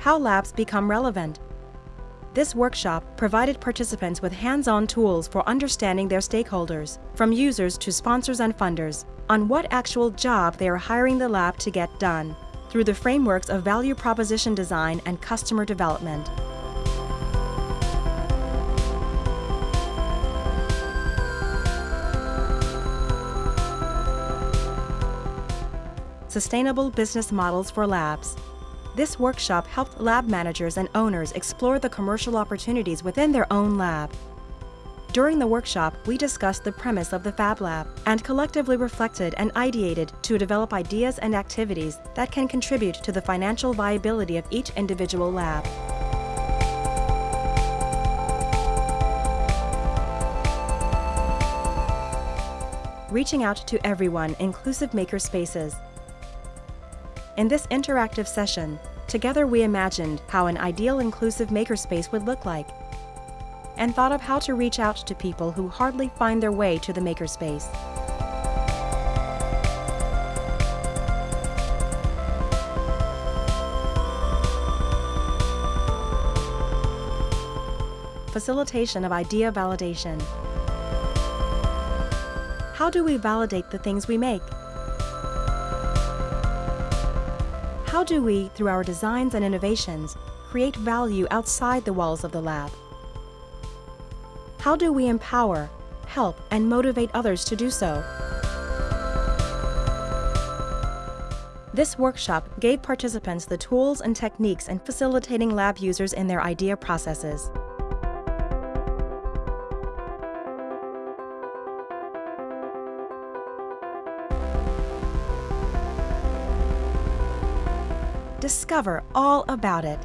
How Labs Become Relevant. This workshop provided participants with hands-on tools for understanding their stakeholders, from users to sponsors and funders, on what actual job they are hiring the lab to get done, through the frameworks of value proposition design and customer development. Sustainable Business Models for Labs. This workshop helped lab managers and owners explore the commercial opportunities within their own lab. During the workshop, we discussed the premise of the Fab Lab and collectively reflected and ideated to develop ideas and activities that can contribute to the financial viability of each individual lab. Reaching out to everyone, inclusive maker spaces. In this interactive session, together we imagined how an ideal inclusive makerspace would look like and thought of how to reach out to people who hardly find their way to the makerspace. Facilitation of idea validation. How do we validate the things we make? How do we, through our designs and innovations, create value outside the walls of the lab? How do we empower, help, and motivate others to do so? This workshop gave participants the tools and techniques in facilitating lab users in their idea processes. Discover all about it